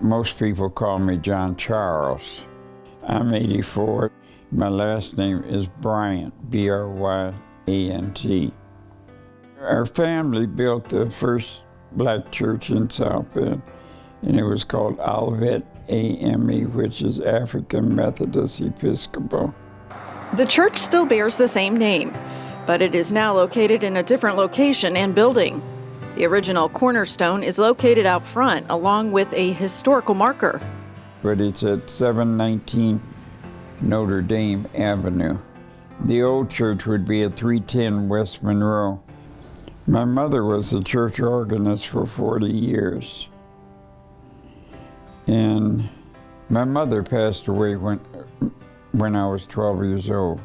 most people call me John Charles. I'm 84. My last name is Bryant, B R Y A N T. Our family built the first black church in South Bend, and it was called Olivet AME, which is African Methodist Episcopal. The church still bears the same name, but it is now located in a different location and building. The original cornerstone is located out front along with a historical marker. But it's at 719 Notre Dame Avenue. The old church would be at 310 West Monroe. My mother was the church organist for 40 years. And my mother passed away when, when I was 12 years old.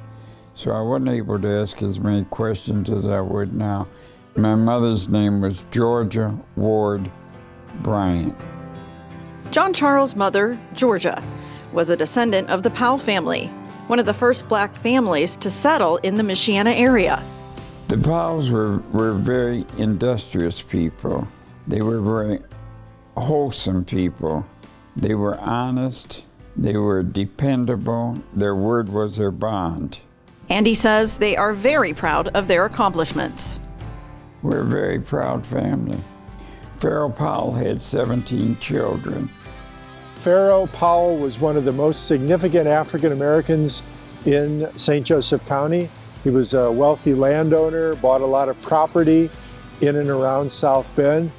So I wasn't able to ask as many questions as I would now. My mother's name was Georgia Ward Bryant. John Charles' mother, Georgia, was a descendant of the Powell family, one of the first black families to settle in the Michiana area. The Powells were, were very industrious people. They were very wholesome people. They were honest. They were dependable. Their word was their bond. Andy says they are very proud of their accomplishments. We're a very proud family. Pharaoh Powell had 17 children. Pharaoh Powell was one of the most significant African Americans in St. Joseph County. He was a wealthy landowner, bought a lot of property in and around South Bend.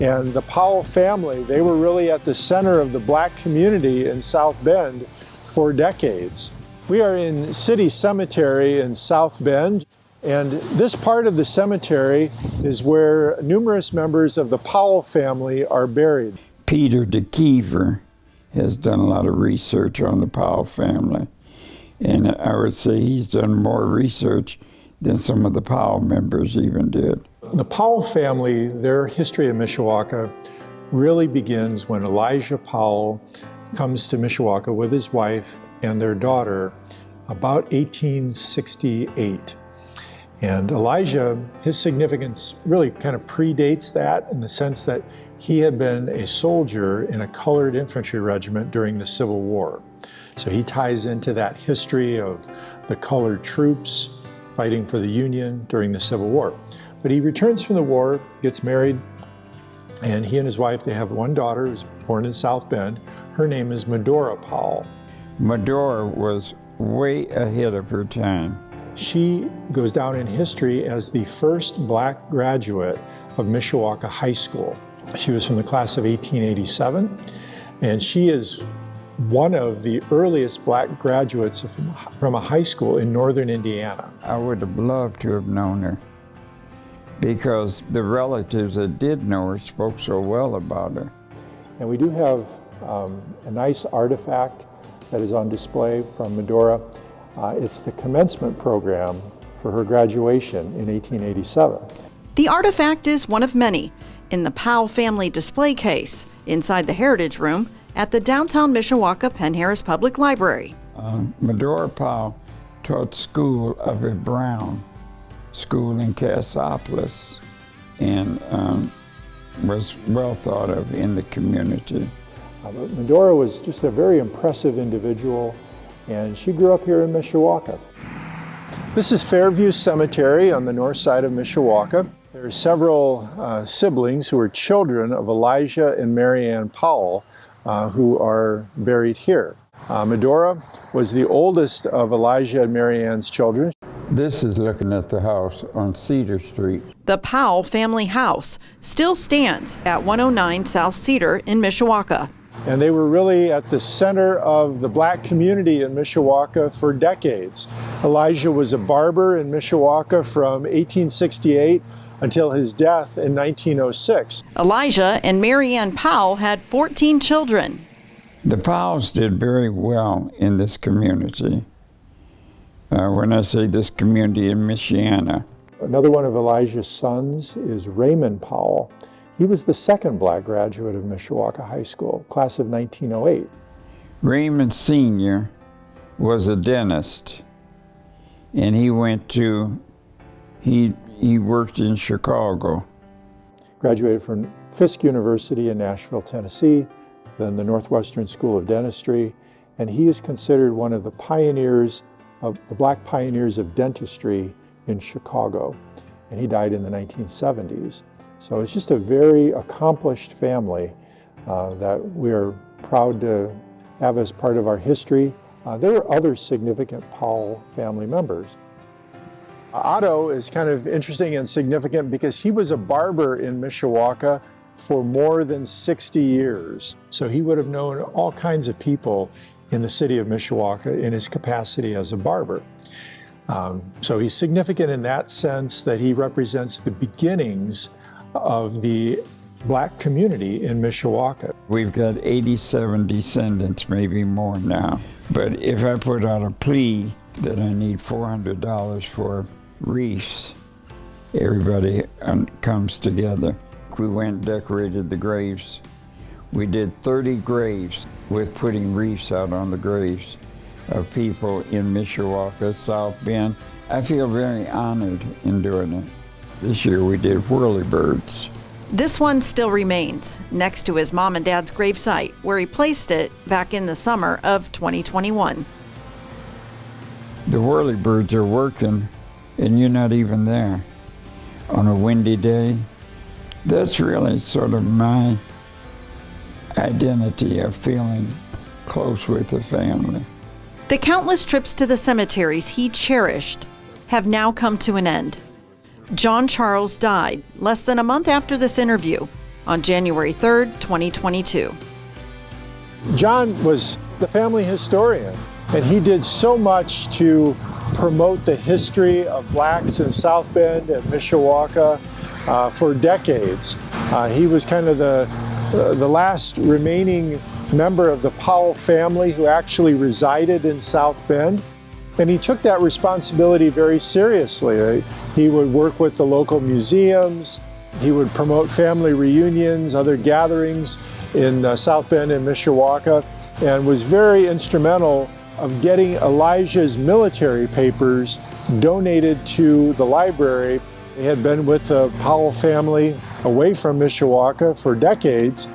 And the Powell family, they were really at the center of the black community in South Bend for decades. We are in City Cemetery in South Bend. And this part of the cemetery is where numerous members of the Powell family are buried. Peter De Kever has done a lot of research on the Powell family. And I would say he's done more research than some of the Powell members even did. The Powell family, their history in Mishawaka really begins when Elijah Powell comes to Mishawaka with his wife and their daughter about 1868. And Elijah, his significance really kind of predates that in the sense that he had been a soldier in a colored infantry regiment during the Civil War. So he ties into that history of the colored troops fighting for the Union during the Civil War. But he returns from the war, gets married, and he and his wife, they have one daughter who's born in South Bend. Her name is Medora Powell. Medora was way ahead of her time. She goes down in history as the first black graduate of Mishawaka High School. She was from the class of 1887, and she is one of the earliest black graduates from a high school in northern Indiana. I would have loved to have known her because the relatives that did know her spoke so well about her. And we do have um, a nice artifact that is on display from Medora. Uh, it's the commencement program for her graduation in 1887. The artifact is one of many in the Powell family display case inside the Heritage Room at the downtown Mishawaka Penn Harris Public Library. Uh, Medora Powell taught school of a Brown school in Cassopolis and um, was well thought of in the community. Uh, Medora was just a very impressive individual and she grew up here in Mishawaka. This is Fairview Cemetery on the north side of Mishawaka. There are several uh, siblings who are children of Elijah and Marianne Powell uh, who are buried here. Uh, Medora was the oldest of Elijah and Marianne's children. This is looking at the house on Cedar Street. The Powell family house still stands at 109 South Cedar in Mishawaka. And they were really at the center of the black community in Mishawaka for decades. Elijah was a barber in Mishawaka from 1868 until his death in 1906. Elijah and Marianne Powell had 14 children. The Powells did very well in this community. Uh, when I say this community in Michiana. Another one of Elijah's sons is Raymond Powell. He was the second black graduate of Mishawaka High School, class of 1908. Raymond Sr. was a dentist, and he went to, he, he worked in Chicago. Graduated from Fisk University in Nashville, Tennessee, then the Northwestern School of Dentistry, and he is considered one of the pioneers of the black pioneers of dentistry in Chicago. And he died in the 1970s. So it's just a very accomplished family uh, that we're proud to have as part of our history. Uh, there are other significant Powell family members. Otto is kind of interesting and significant because he was a barber in Mishawaka for more than 60 years. So he would have known all kinds of people in the city of Mishawaka in his capacity as a barber. Um, so he's significant in that sense that he represents the beginnings of the black community in Mishawaka. We've got 87 descendants, maybe more now. But if I put out a plea that I need $400 for wreaths, everybody um, comes together. We went and decorated the graves. We did 30 graves with putting wreaths out on the graves of people in Mishawaka, South Bend. I feel very honored in doing it. This year we did whirlybirds. This one still remains next to his mom and dad's gravesite, where he placed it back in the summer of 2021. The whirlybirds are working, and you're not even there on a windy day. That's really sort of my identity of feeling close with the family. The countless trips to the cemeteries he cherished have now come to an end. John Charles died less than a month after this interview on January 3rd, 2022. John was the family historian, and he did so much to promote the history of blacks in South Bend and Mishawaka uh, for decades. Uh, he was kind of the, uh, the last remaining member of the Powell family who actually resided in South Bend. And he took that responsibility very seriously. He would work with the local museums, he would promote family reunions, other gatherings in uh, South Bend and Mishawaka, and was very instrumental of getting Elijah's military papers donated to the library. He had been with the Powell family away from Mishawaka for decades,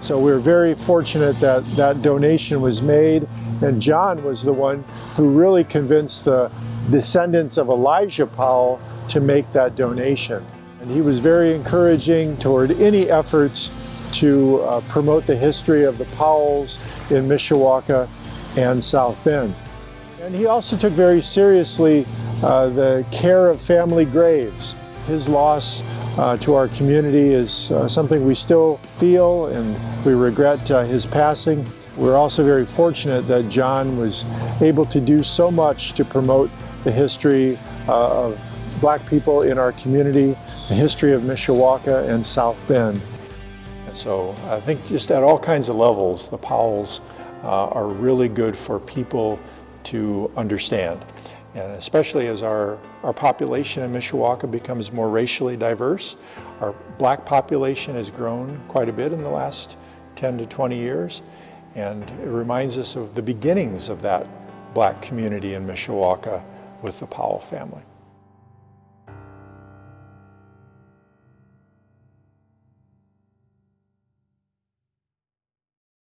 so we are very fortunate that that donation was made, and John was the one who really convinced the descendants of Elijah Powell to make that donation. And he was very encouraging toward any efforts to uh, promote the history of the Powells in Mishawaka and South Bend. And he also took very seriously uh, the care of family graves. His loss uh, to our community is uh, something we still feel and we regret uh, his passing. We're also very fortunate that John was able to do so much to promote the history uh, of black people in our community, the history of Mishawaka and South Bend. And so I think just at all kinds of levels, the Powells uh, are really good for people to understand. And especially as our, our population in Mishawaka becomes more racially diverse, our black population has grown quite a bit in the last 10 to 20 years. And it reminds us of the beginnings of that black community in Mishawaka with the Powell family.